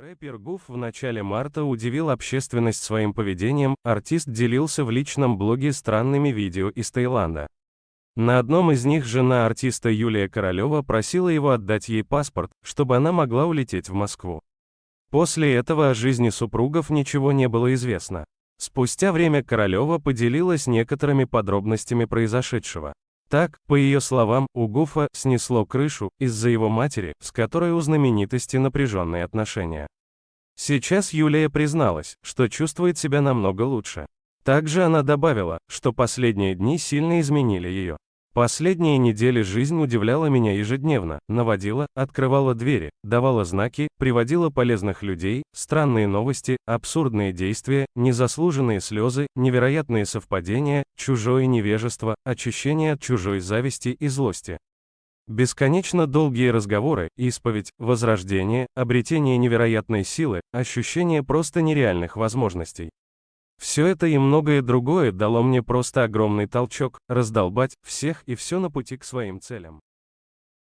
Рэпер Гуф в начале марта удивил общественность своим поведением, артист делился в личном блоге странными видео из Таиланда. На одном из них жена артиста Юлия Королева просила его отдать ей паспорт, чтобы она могла улететь в Москву. После этого о жизни супругов ничего не было известно. Спустя время Королева поделилась некоторыми подробностями произошедшего. Так, по ее словам, у Гуфа снесло крышу из-за его матери, с которой у знаменитости напряженные отношения. Сейчас Юлия призналась, что чувствует себя намного лучше. Также она добавила, что последние дни сильно изменили ее. Последние недели жизнь удивляла меня ежедневно, наводила, открывала двери, давала знаки, приводила полезных людей, странные новости, абсурдные действия, незаслуженные слезы, невероятные совпадения, чужое невежество, очищение от чужой зависти и злости. Бесконечно долгие разговоры, исповедь, возрождение, обретение невероятной силы, ощущение просто нереальных возможностей. Все это и многое другое дало мне просто огромный толчок, раздолбать всех и все на пути к своим целям.